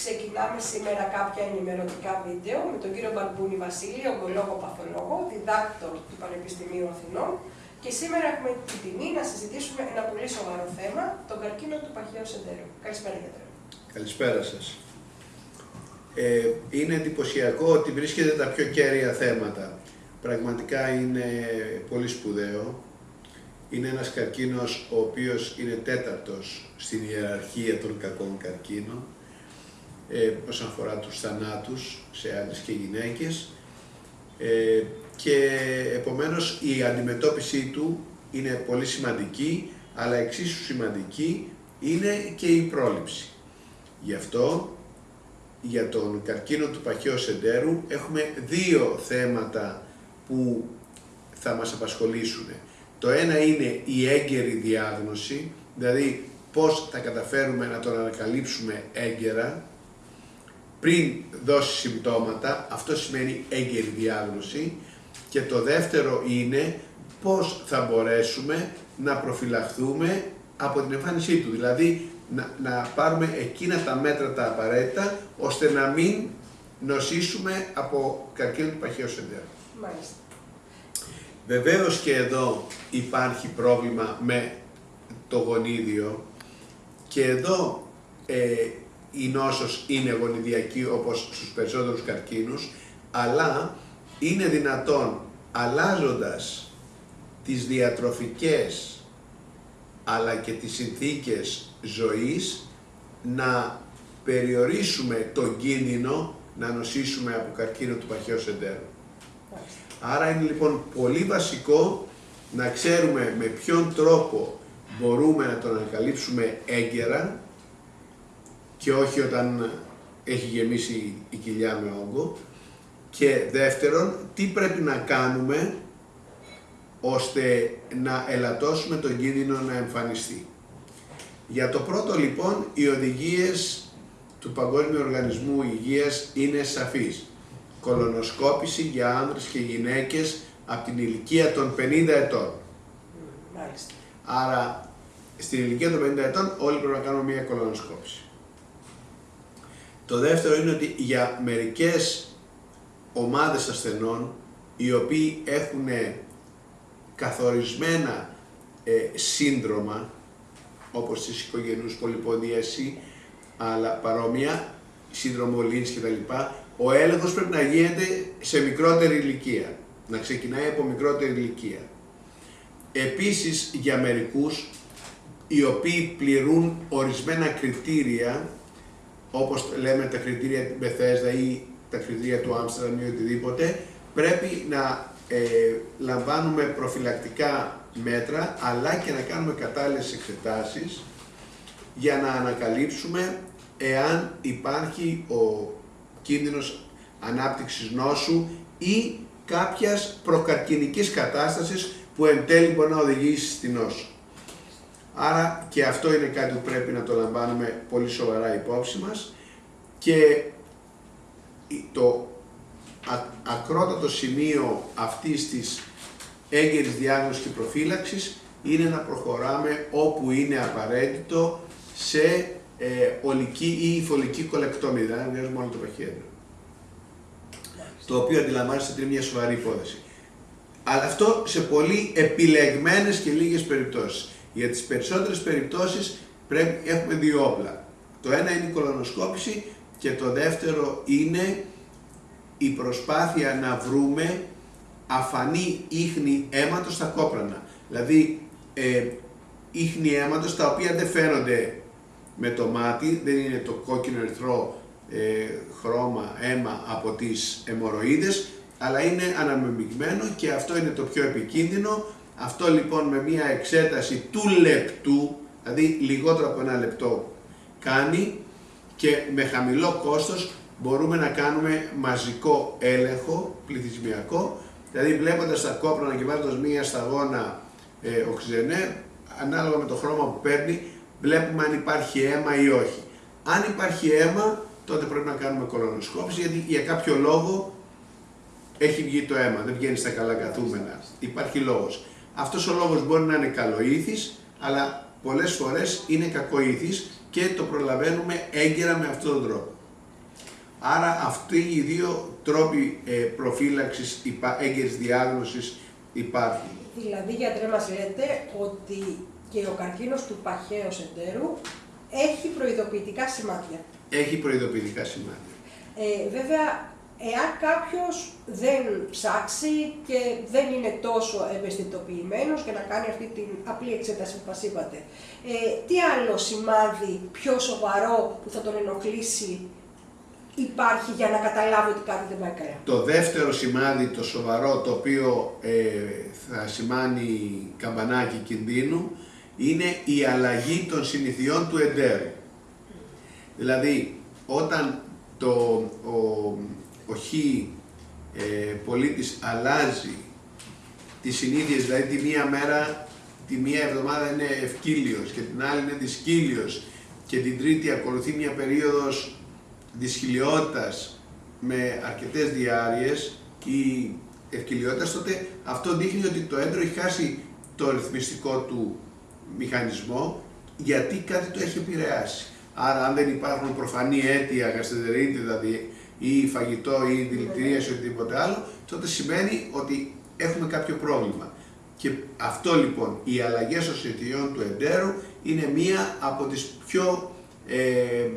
ξεκινάμε σήμερα κάποια ενημερωτικά βίντεο με τον κύριο Μπαρμπούνη Βασίλη, ογκολόγο παθολόγο, διδάκτορ του Πανεπιστημίου Αθηνών και σήμερα έχουμε την τιμή να συζητήσουμε ένα πολύ σοβαρό θέμα, τον καρκίνο του παχαίου σεντέρου. Καλησπέρα γιατρέ. Καλησπέρα σας. Ε, είναι εντυπωσιακό ότι βρίσκεται τα πιο κέρια θέματα. Πραγματικά είναι πολύ σπουδαίο είναι ένας καρκίνος ο οποίος είναι τέταρτος στην ιεραρχία των κακών καρκίνων ε, όσον αφορά τους θανάτους σε άντρες και γυναίκες ε, και επομένως η αντιμετώπιση του είναι πολύ σημαντική αλλά εξίσου σημαντική είναι και η πρόληψη. Γι' αυτό για τον καρκίνο του παχαίου σεντέρου έχουμε δύο θέματα που θα μας απασχολήσουν. Το ένα είναι η έγκαιρη διάγνωση, δηλαδή πώς θα καταφέρουμε να τον ανακαλύψουμε έγκαιρα πριν δώσει συμπτώματα, αυτό σημαίνει έγκαιρη διάγνωση και το δεύτερο είναι πώς θα μπορέσουμε να προφυλαχθούμε από την εμφάνισή του, δηλαδή να, να πάρουμε εκείνα τα μέτρα τα απαραίτητα ώστε να μην νοσήσουμε από καρκίνο του παχαίου σεντέρου. Μάλιστα. Βεβαίως και εδώ υπάρχει πρόβλημα με το γονίδιο και εδώ ε, η νόσος είναι γονιδιακή όπως στους περισσότερους καρκίνους, αλλά είναι δυνατόν αλλάζοντας τις διατροφικές αλλά και τις συνθήκες ζωής να περιορίσουμε τον κίνδυνο να νοσήσουμε από καρκίνο του παχαίους σεντέρου. Άρα είναι λοιπόν πολύ βασικό να ξέρουμε με ποιον τρόπο μπορούμε να τον ανακαλύψουμε έγκαιρα και όχι όταν έχει γεμίσει η κοιλιά με όγκο και δεύτερον τι πρέπει να κάνουμε ώστε να ελαττώσουμε τον κίνδυνο να εμφανιστεί. Για το πρώτο λοιπόν οι οδηγίες του Παγκόσμιου Οργανισμού Υγείας είναι σαφείς κολονοσκόπηση για άνδρες και γυναίκες από την ηλικία των 50 ετών. Μάλιστα. Άρα στην ηλικία των 50 ετών όλοι πρέπει να κάνουμε μια κολονοσκόπηση. Το δεύτερο είναι ότι για μερικές ομάδες ασθενών οι οποίοι έχουν καθορισμένα ε, σύνδρομα όπως της οικογενούς πολυποδίαση αλλά παρόμοια, σύνδρομο Λίνς κτλ ο έλεγχος πρέπει να γίνεται σε μικρότερη ηλικία, να ξεκινάει από μικρότερη ηλικία. Επίσης για μερικούς οι οποίοι πληρούν ορισμένα κριτήρια, όπως λέμε τα κριτήρια του Μπεθέσδα ή τα κριτήρια του Άμστερνταμ ή οτιδήποτε, πρέπει να ε, λαμβάνουμε προφυλακτικά μέτρα, αλλά και να κάνουμε κατάλληλες εξετάσεις για να ανακαλύψουμε εάν υπάρχει ο κίνδυνος ανάπτυξης νόσου ή κάποιας προκαρκινικής κατάστασης που εν τέλει μπορεί να οδηγήσει στη νόσο. Άρα και αυτό είναι κάτι που πρέπει να το λαμβάνουμε πολύ σοβαρά υπόψη μας και το ακρότατο σημείο αυτής της έγκαιρης διάγνωσης και προφύλαξης είναι να προχωράμε όπου είναι απαραίτητο σε ε, ολική ή υφολική κολεκτόμη, δηλαδή βγάζουμε μόνο το παχύεντρο. Το οποίο αντιλαμβάνεστε ότι είναι μια σοβαρή υπόθεση. Αλλά αυτό σε πολύ επιλεγμένες και λίγες περιπτώσεις. Για τις περισσότερες περιπτώσεις πρέπει, έχουμε δύο όπλα. Το ένα είναι η κολονοσκόπηση και το δεύτερο είναι η προσπάθεια να βρούμε αφανή ίχνη αίματος στα κόπρανα. Δηλαδή ε, ίχνη αίματος τα οποία δεν φαίνονται με το μάτι, δεν είναι το κόκκινο ερυθρό ε, χρώμα, αίμα από τις αιμορροίδες, αλλά είναι αναμεμειγμένο και αυτό είναι το πιο επικίνδυνο. Αυτό λοιπόν με μια εξέταση του λεπτού, δηλαδή λιγότερο από ένα λεπτό κάνει και με χαμηλό κόστος μπορούμε να κάνουμε μαζικό έλεγχο πληθυσμιακό, δηλαδή βλέποντας τα κόπρανα και βάζοντας μία σταγόνα ε, οξυζενέ, ανάλογα με το χρώμα που παίρνει, βλέπουμε αν υπάρχει αίμα ή όχι. Αν υπάρχει αίμα, τότε πρέπει να κάνουμε κολονοσκόπηση, γιατί για κάποιο λόγο έχει βγει το αίμα, δεν βγαίνει στα καλά καθούμενα. Υπάρχει λόγος. Αυτός ο λόγος μπορεί να είναι καλοήθης, αλλά πολλές φορές είναι κακοήθης και το προλαβαίνουμε έγκαιρα με αυτόν τον τρόπο. Άρα αυτοί οι δύο τρόποι ε, προφύλαξης, έγκαιρης διάγνωσης υπάρχουν. Δηλαδή, γιατρέ μας λέτε ότι και ο καρκίνος του παχαίου εντέρου έχει προειδοποιητικά σημάδια. Έχει προειδοποιητικά σημάδια. Ε, βέβαια, εάν κάποιος δεν ψάξει και δεν είναι τόσο ευαισθητοποιημένος για να κάνει αυτή την απλή εξέταση που μας είπατε, ε, τι άλλο σημάδι πιο σοβαρό που θα τον ενοχλήσει υπάρχει για να καταλάβει ότι κάτι δεν πάει καλά; Το δεύτερο σημάδι, το σοβαρό, το οποίο ε, θα σημάνει καμπανάκι κινδύνου, είναι η αλλαγή των συνηθιών του εντέρου. Δηλαδή, όταν το, ο, ο χ ε, πολίτης αλλάζει τις συνήθειες, δηλαδή τη μία μέρα, τη μία εβδομάδα είναι ευκύλιος και την άλλη είναι δυσκύλιος και την τρίτη ακολουθεί μια περίοδος δυσχυλιότητας με αρκετές διάρειες ή ευκυλιότητας, τότε αυτό δείχνει ότι το έντρο έχει χάσει το ρυθμιστικό του μηχανισμό γιατί κάτι το έχει επηρεάσει. Άρα αν δεν υπάρχουν προφανή αίτια, γαστρεντερίτη δηλαδή, ή φαγητό ή δηλητηρίαση ή οτιδήποτε άλλο, τότε σημαίνει ότι έχουμε κάποιο πρόβλημα. Και αυτό λοιπόν, οι αλλαγές των συνθηκών του εντέρου είναι μία από τις πιο ε, ε,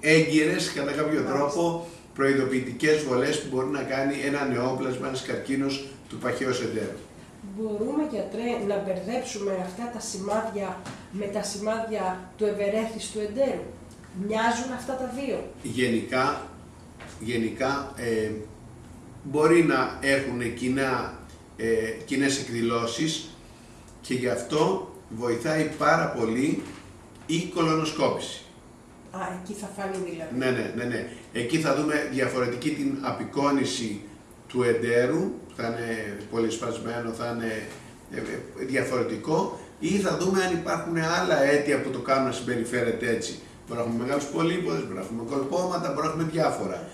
έγκυρες κατά κάποιο τρόπο προειδοποιητικές βολές που μπορεί να κάνει ένα νεόπλασμα, ένας καρκίνος του παχαίους εντέρου. Μπορούμε γιατρέ να μπερδέψουμε αυτά τα σημάδια με τα σημάδια του του εντέρου; Μοιάζουν αυτά τα δύο; Γενικά, γενικά ε, μπορεί να έχουν κοινά, ε, κοινές εκδηλώσεις και γι' αυτό βοηθάει πάρα πολύ η κολονοσκόπηση. Α, εκεί θα φανεί δηλαδή. Ναι, ναι, ναι, ναι. Εκεί θα δούμε διαφορετική την απεικόνηση του εντέρου, θα είναι πολύ σπασμένο, θα είναι ε, ε, διαφορετικό ή θα δούμε αν υπάρχουν άλλα αίτια που το κάνουν να συμπεριφέρεται έτσι. Μπορεί να έχουμε μεγάλους πολύποδες, μπορεί να έχουμε κολπώματα, μπορεί να έχουμε διάφορα.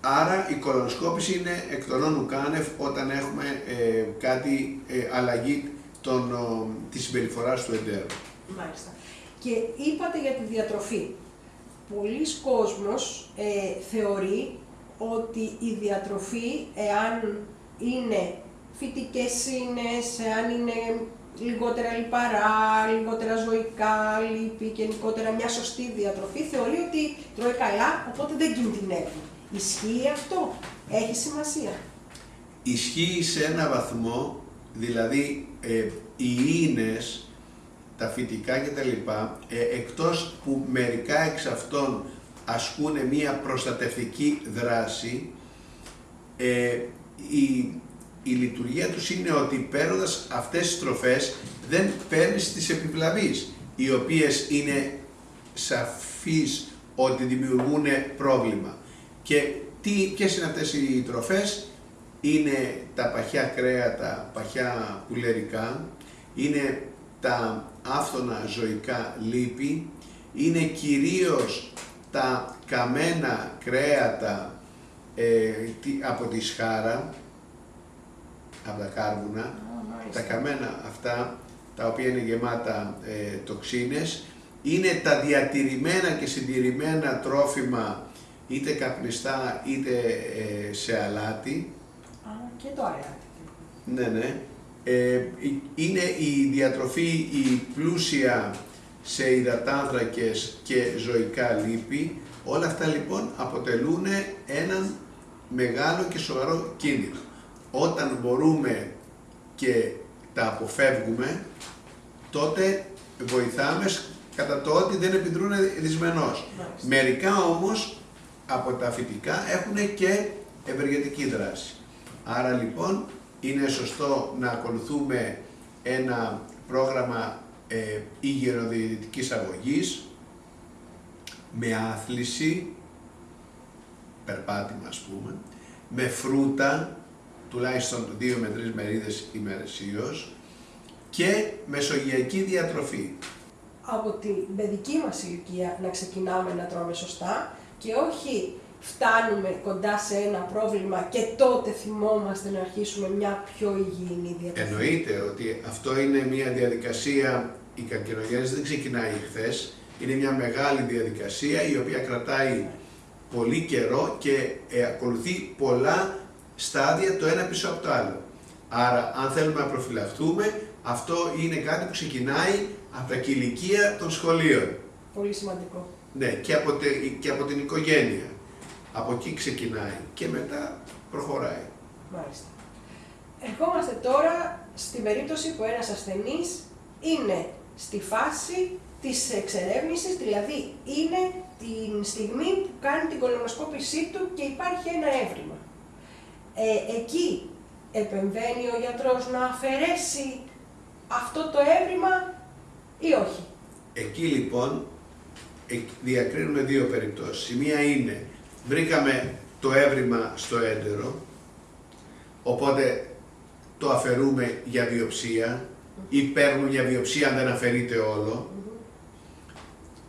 Άρα η κολονοσκόπηση είναι εκ των όνου κάνευ όταν έχουμε ε, κάτι ε, αλλαγή των, ο, της συμπεριφοράς του εντέρου. Μάλιστα. Και είπατε για τη διατροφή. Πολλοί κόσμος ε, θεωρεί ότι η διατροφή, εάν είναι φυτικές ίνες, εάν είναι λιγότερα λιπαρά, λιγότερα ζωικά, λίπη και γενικότερα μια σωστή διατροφή, θεωρεί ότι τρώει καλά, οπότε δεν κινδυνεύει. Ισχύει αυτό, έχει σημασία. Ισχύει σε ένα βαθμό, δηλαδή ε, οι ίνες τα φυτικά κτλ. Ε, εκτός που μερικά εξ αυτών ασκούν μία προστατευτική δράση, ε, η, η λειτουργία τους είναι ότι παίρνοντας αυτές τις τροφές δεν παίρνεις τις επιβλαβείς, οι οποίες είναι σαφείς ότι δημιουργούν πρόβλημα. Και τι, ποιες είναι αυτές οι τροφές, είναι τα παχιά κρέατα, παχιά πουλερικά, είναι τα άφθονα ζωικά λίπη είναι κυρίως τα καμένα κρέατα ε, από τη σχάρα, από τα κάρβουνα, τα καμένα αυτά τα οποία είναι γεμάτα ε, τοξίνες, είναι τα διατηρημένα και συντηρημένα τρόφιμα είτε καπνιστά είτε ε, σε αλάτι. και το αλάτι. Ναι, ναι. Ε, είναι η διατροφή η πλούσια σε υδατάνθρακες και ζωικά λίπη. Όλα αυτά λοιπόν αποτελούν έναν μεγάλο και σοβαρό κίνδυνο. Όταν μπορούμε και τα αποφεύγουμε, τότε βοηθάμε κατά το ότι δεν επιδρούν δυσμενώς. Μερικά όμως από τα φυτικά έχουν και ευεργετική δράση. Άρα λοιπόν είναι σωστό να ακολουθούμε ένα πρόγραμμα ε, υγειοδιαιτητικής αγωγής με άθληση, περπάτημα ας πούμε, με φρούτα, τουλάχιστον 2 με 3 μερίδες ημερησίως και μεσογειακή διατροφή. Από την παιδική μας ηλικία να ξεκινάμε να τρώμε σωστά και όχι φτάνουμε κοντά σε ένα πρόβλημα και τότε θυμόμαστε να αρχίσουμε μια πιο υγιεινή διατροφή. Εννοείται ότι αυτό είναι μια διαδικασία, η καρκινογέννηση δεν ξεκινάει χθες. είναι μια μεγάλη διαδικασία η οποία κρατάει πολύ καιρό και ε, ακολουθεί πολλά στάδια το ένα πίσω από το άλλο. Άρα, αν θέλουμε να προφυλαχτούμε, αυτό είναι κάτι που ξεκινάει από τα κηλικία των σχολείων. Πολύ σημαντικό. Ναι, και από, και από την οικογένεια. Από εκεί ξεκινάει και μετά προχωράει. Μάλιστα. Ερχόμαστε τώρα στην περίπτωση που ένας ασθενής είναι στη φάση της εξερεύνησης, δηλαδή είναι την στιγμή που κάνει την κολονοσκόπησή του και υπάρχει ένα έβριμα. Ε, εκεί επεμβαίνει ο γιατρός να αφαιρέσει αυτό το έβριμα ή όχι; Εκεί λοιπόν διακρίνουμε δύο περιπτώσεις. Η μία είναι, βρήκαμε το έβριμα στο έντερο, οπότε το αφαιρούμε για βιοψία ή παίρνουμε για βιοψία αν δεν αφαιρείται όλο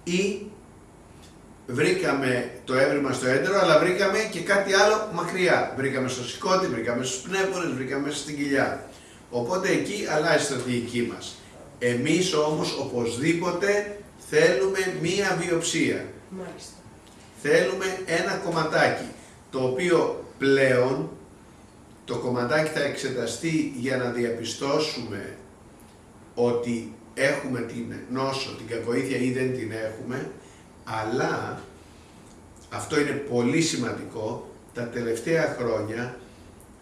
ή βρήκαμε το έβριμα στο έντερο αλλά βρήκαμε και κάτι άλλο μακριά. Βρήκαμε στο σηκώτη, βρήκαμε στους πνεύμονες, βρήκαμε στην κοιλιά. Οπότε εκεί αλλάζει η στρατηγική μας. Εμείς όμως οπωσδήποτε θέλουμε μία βιοψία. Μάλιστα. Θέλουμε ένα κομματάκι, το οποίο πλέον το κομματάκι θα εξεταστεί για να διαπιστώσουμε ότι έχουμε την νόσο, την κακοήθεια ή δεν την έχουμε, αλλά αυτό είναι πολύ σημαντικό, τα τελευταία χρόνια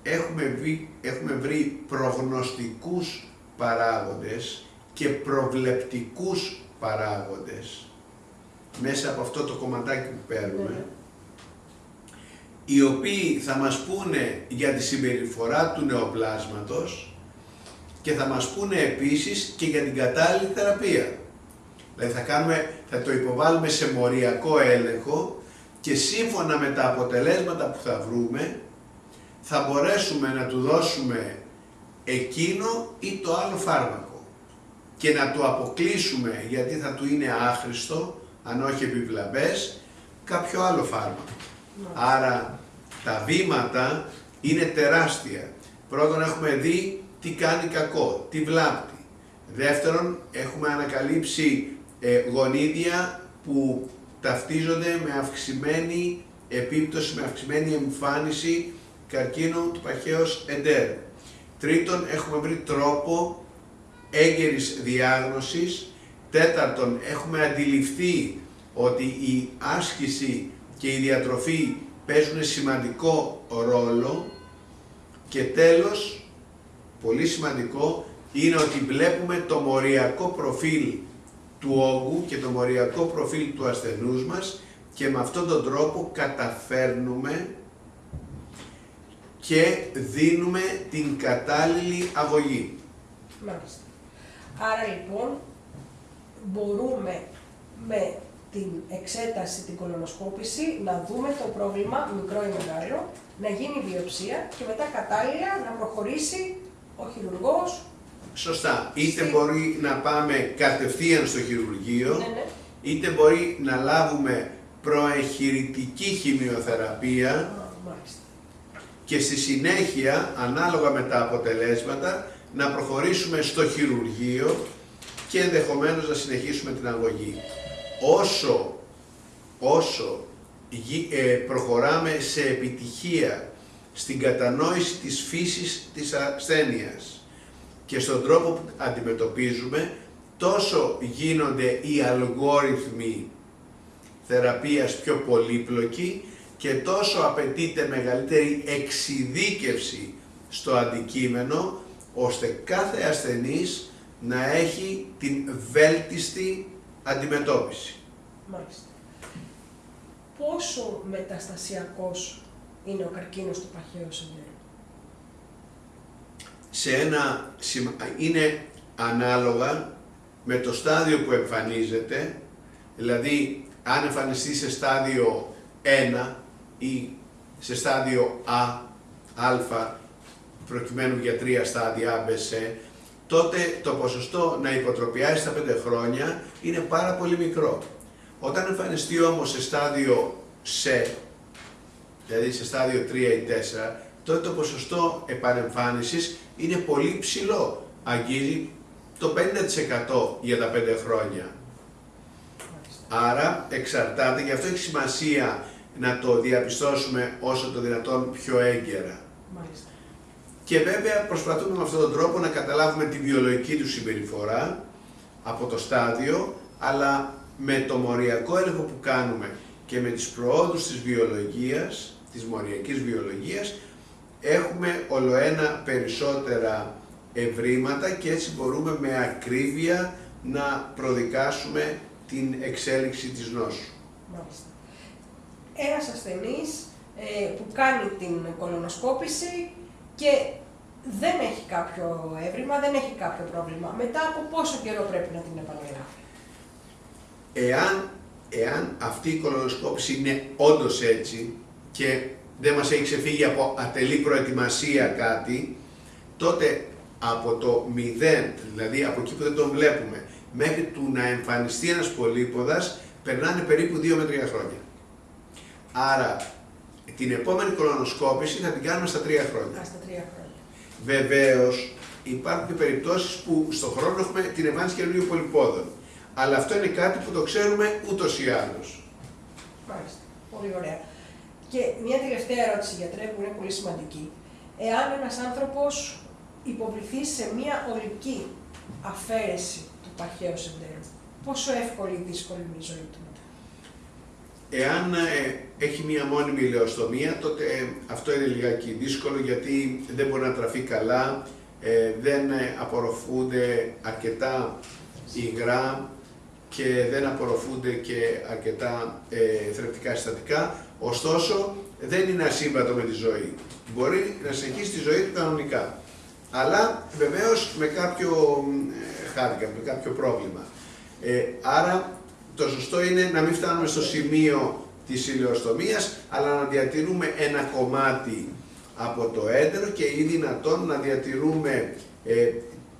έχουμε, βρει, έχουμε βρει προγνωστικούς παράγοντες και προβλεπτικούς παράγοντες μέσα από αυτό το κομματάκι που παίρνουμε, ναι. οι οποίοι θα μας πούνε για τη συμπεριφορά του νεοπλάσματος και θα μας πούνε επίσης και για την κατάλληλη θεραπεία. Δηλαδή θα, κάνουμε, θα το υποβάλουμε σε μοριακό έλεγχο και σύμφωνα με τα αποτελέσματα που θα βρούμε θα μπορέσουμε να του δώσουμε εκείνο ή το άλλο φάρμακο και να το αποκλείσουμε γιατί θα του είναι άχρηστο, αν όχι επιβλαβές, κάποιο άλλο φάρμακο. Άρα τα βήματα είναι τεράστια. Πρώτον έχουμε δει τι κάνει κακό, τι βλάπτει. Δεύτερον έχουμε ανακαλύψει ε, γονίδια που ταυτίζονται με αυξημένη επίπτωση, με αυξημένη εμφάνιση καρκίνου του παχαίως εντέρου. Τρίτον, έχουμε βρει τρόπο έγκαιρης διάγνωσης. Τέταρτον, έχουμε αντιληφθεί ότι η άσκηση και η διατροφή παίζουν σημαντικό ρόλο. Και τέλος, πολύ σημαντικό, είναι ότι βλέπουμε το μοριακό προφίλ του όγκου και το μοριακό προφίλ του ασθενούς μας και με αυτόν τον τρόπο καταφέρνουμε και δίνουμε την κατάλληλη αγωγή. Μάλιστα. Άρα λοιπόν μπορούμε με την εξέταση, την κολονοσκόπηση, να δούμε το πρόβλημα, μικρό ή μεγάλο, να γίνει βιοψία και μετά κατάλληλα να προχωρήσει ο χειρουργός. Σωστά. Είτε μπορεί να πάμε κατευθείαν στο χειρουργείο, ναι, ναι. είτε μπορεί να λάβουμε προεχειρητική χημειοθεραπεία, και στη συνέχεια, ανάλογα με τα αποτελέσματα, να προχωρήσουμε στο χειρουργείο και ενδεχομένως να συνεχίσουμε την αγωγή. Όσο, όσο ε, προχωράμε σε επιτυχία στην κατανόηση της φύσης της ασθένειας και στον τρόπο που αντιμετωπίζουμε, τόσο γίνονται οι αλγόριθμοι θεραπείας πιο πολύπλοκοι και τόσο απαιτείται μεγαλύτερη εξειδίκευση στο αντικείμενο, ώστε κάθε ασθενής να έχει την βέλτιστη αντιμετώπιση. Μάλιστα. Πόσο μεταστασιακός είναι ο καρκίνος του παχαίου συνδέου. Σε ένα, είναι ανάλογα με το στάδιο που εμφανίζεται, δηλαδή αν εμφανιστεί σε στάδιο 1 ή σε στάδιο Α, Α, προκειμένου για τρία στάδια ABC, τότε το ποσοστό να υποτροπιάσει στα 5 χρόνια είναι πάρα πολύ μικρό. Όταν εμφανιστεί όμως σε στάδιο C, δηλαδή σε στάδιο 3 ή 4, τότε το ποσοστό επανεμφάνισης είναι πολύ ψηλό. Αγγίζει το 50% για τα 5 χρόνια. Άρα εξαρτάται, γι' αυτό έχει σημασία να το διαπιστώσουμε όσο το δυνατόν πιο έγκαιρα. Μάλιστα. Και βέβαια προσπαθούμε με αυτόν τον τρόπο να καταλάβουμε τη βιολογική του συμπεριφορά από το στάδιο, αλλά με το μοριακό έλεγχο που κάνουμε και με τις προόδους της βιολογίας, της μοριακής βιολογίας, έχουμε ολοένα περισσότερα ευρήματα και έτσι μπορούμε με ακρίβεια να προδικάσουμε την εξέλιξη της νόσου. Μάλιστα. Ένας ασθενής ε, που κάνει την κολονοσκόπηση και δεν έχει κάποιο έβριμα, δεν έχει κάποιο πρόβλημα. Μετά από πόσο καιρό πρέπει να την επαναγράφει. Εάν, εάν αυτή η κολονοσκόπηση είναι όντως έτσι και δεν μας έχει ξεφύγει από ατελή προετοιμασία κάτι, τότε από το μηδέν, δηλαδή από εκεί που δεν τον βλέπουμε, μέχρι του να εμφανιστεί ένας πολύποδας, περνάνε περίπου 2 με 3 χρόνια. Άρα, την επόμενη κολονοσκόπηση θα την κάνουμε στα 3 χρόνια. Α, στα τρία χρόνια. Βεβαίως, υπάρχουν και περιπτώσεις που στον χρόνο έχουμε την εμφάνιση καινούριου πολυπόδων. Αλλά αυτό είναι κάτι που το ξέρουμε ούτως ή άλλως. Μάλιστα. Πολύ ωραία. Και μια τελευταία ερώτηση, γιατρέ, που είναι πολύ σημαντική. Εάν ένας άνθρωπος υποβληθεί σε μια ολική αφαίρεση του παχαίου συντέρου, πόσο εύκολη ή δύσκολη είναι η ζωή του μετά; Εάν ε, έχει μία μόνιμη ηλεοστομία, τότε ε, αυτό είναι λιγάκι δύσκολο γιατί δεν μπορεί να τραφεί καλά, ε, δεν ε, απορροφούνται αρκετά υγρά και δεν απορροφούνται και αρκετά ε, θρεπτικά συστατικά, ωστόσο δεν είναι ασύμβατο με τη ζωή. Μπορεί να συνεχίσει τη ζωή του κανονικά, αλλά βεβαίως με κάποιο ε, handicap, με κάποιο πρόβλημα. Ε, άρα το σωστό είναι να μην φτάνουμε στο σημείο της ηλιοστομίας, αλλά να διατηρούμε ένα κομμάτι από το έντερο και ή δυνατόν να διατηρούμε ε,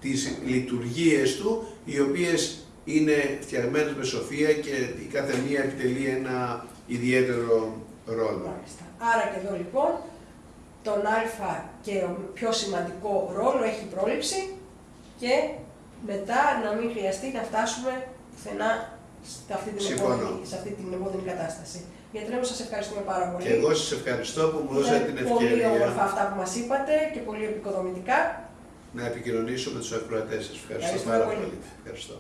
τις λειτουργίες του, οι οποίες είναι φτιαγμένες με σοφία και η κάθε μία επιτελεί ένα ιδιαίτερο ρόλο. Μάλιστα. Άρα και εδώ λοιπόν τον α και ο πιο σημαντικό ρόλο έχει η πρόληψη και μετά να μην χρειαστεί να φτάσουμε πουθενά σε αυτή την, Συμφωνώ. επόμενη, σε αυτή την επόμενη κατάσταση. Γιατί λέμε σας ευχαριστούμε πάρα πολύ. Και εγώ σας ευχαριστώ που μου δώσατε την Είναι πολύ όμορφα ευκαιρία αυτά που μας είπατε και πολύ επικοδομητικά. να επικοινωνήσω με τους ακροατές σας. Ευχαριστώ Ευχαριστούμε πάρα πολύ. πολύ. Ευχαριστώ.